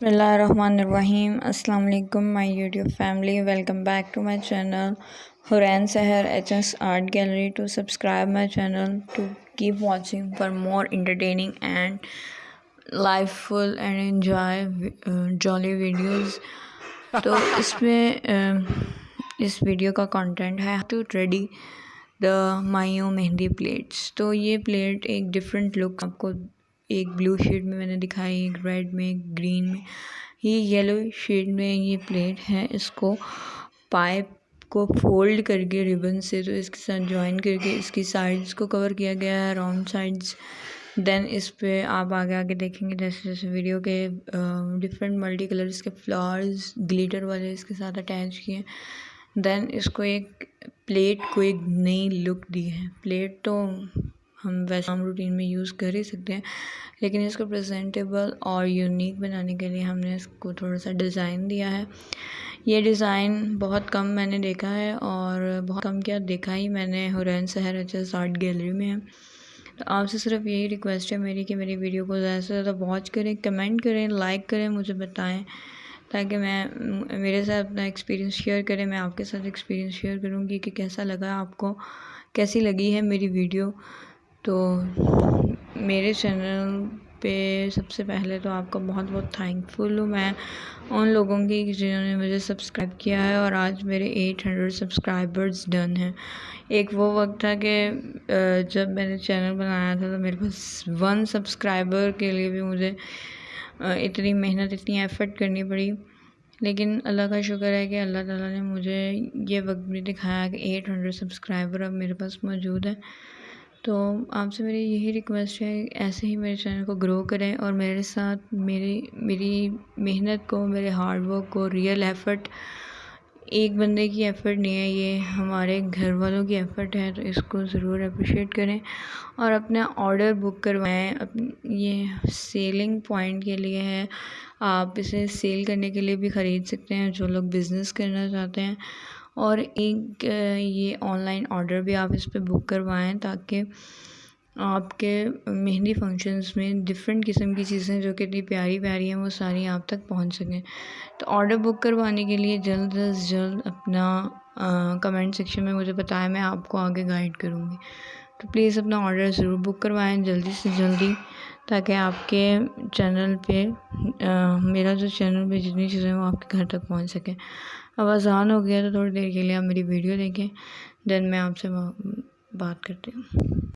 بسم اللہ الرحمن الرحیم۔ السلام علیکم my YouTube family. Welcome back to my channel Hareen Sahar H S art gallery. To subscribe my channel to keep watching for more entertaining and life full and enjoy jolly videos تو اس میں um, اس video کا content ہے to ready دا مائیو mehndi plates تو یہ plate ایک ڈفرینٹ لک آپ کو ایک بلو شیڈ میں میں نے دکھائی، ایک ریڈ میں، ایک گرین میں۔ یہ یلو شیڈ میں یہ پلیٹ ہے، اس کو پائپ کو فولڈ کر کے ریبن سے، تو اس کے ساتھ جوائن کر کے اس کی سائڈس کو کور کیا گیا ہے، راؤنڈ سائڈس دین اس پہ آپ آگے آگے دیکھیں گے جیسے جیسے ویڈیو کے ڈفرینٹ ملٹی کلرس کے فلاورز گلیٹر والے اس کے ساتھ اٹیچ کیے۔ دین اس کو ایک پلیٹ کو ایک نئی لک دی ہے۔ پلیٹ تو ہم ویسے ہم روٹین میں یوز کر ہی سکتے ہیں۔ لیکن اس کو پریزنٹیبل اور یونیک بنانے کے لیے ہم نے اس کو تھوڑا سا ڈیزائن دیا ہے۔ یہ ڈیزائن بہت کم میں نے دیکھا ہے اور بہت کم کیا دیکھا ہی میں نے Hareen Sahar H art gallery میں ہے۔ تو آپ سے صرف یہی ریکویسٹ ہے میری کہ میری ویڈیو کو زیادہ سے زیادہ واچ کریں کمنٹ کریں لائک کریں، مجھے بتائیں۔ تاکہ میں میرے ساتھ اپنا ایکسپیرینس شیئر کریں، میں آپ کے ساتھ ایکسپیرینس شیئر کروں گی کہ کیسا لگا آپ کو، کیسی لگی ہے میری ویڈیو تو میرے چینل پہ سب سے پہلے تو آپ کا بہت بہت تھینک فل ہوں۔ میں ان لوگوں کی جنہوں نے مجھے سبسکرائب کیا ہے اور آج میرے ایٹ ہنڈریڈ سبسکرائبرز ڈن ہیں۔ ایک وہ وقت تھا کہ جب میں نے چینل بنایا تھا تو میرے پاس ون سبسکرائبر کے لیے بھی مجھے اتنی محنت، اتنی ایفرٹ کرنی پڑی۔ لیکن اللہ کا شکر ہے کہ اللہ تعالیٰ نے مجھے یہ وقت بھی دکھایا کہ ایٹ ہنڈریڈ سبسکرائبر اب میرے پاس موجود ہے تو آپ سے میری یہی ریکویسٹ ہے ایسے ہی میرے چینل کو گرو کریں اور میرے ساتھ میری میری محنت کو، میرے ہارڈ ورک کو ریئل ایفرٹ ایک بندے کی ایفرٹ نہیں ہے، یہ ہمارے گھر والوں کی ایفرٹ ہے، تو اس کو ضرور اپریشیٹ کریں اور اپنا آرڈر بک کروائیں۔ یہ سیلنگ پوائنٹ کے لیے ہے۔ آپ اسے سیل کرنے کے لیے بھی خرید سکتے ہیں، جو لوگ بزنس کرنا چاہتے ہیں۔ اور ایک، یہ آن لائن آرڈر بھی آپ اس پہ بک کروائیں تاکہ آپ کے مہندی فنکشنز میں ڈفرینٹ قسم کی چیزیں جو کہ اتنی پیاری پیاری ہیں، وہ ساری آپ تک پہنچ سکیں۔ تو آرڈر بک کروانے کے لیے جلد از جلد اپنا کمنٹ سیکشن میں مجھے بتائیں، میں آپ کو آگے گائیڈ کروں گی۔ تو پلیز اپنا آرڈر ضرور بک کروائیں جلدی سے جلدی، تاکہ آپ کے چینل پہ میرا جو چینل پہ جتنی چیزیں وہ آپ کے گھر تک پہنچ سکیں۔ اب آسان ہو گیا تو تھوڑی دیر کے لیے آپ میری ویڈیو دیکھیں، دین میں آپ سے بات کرتی ہوں۔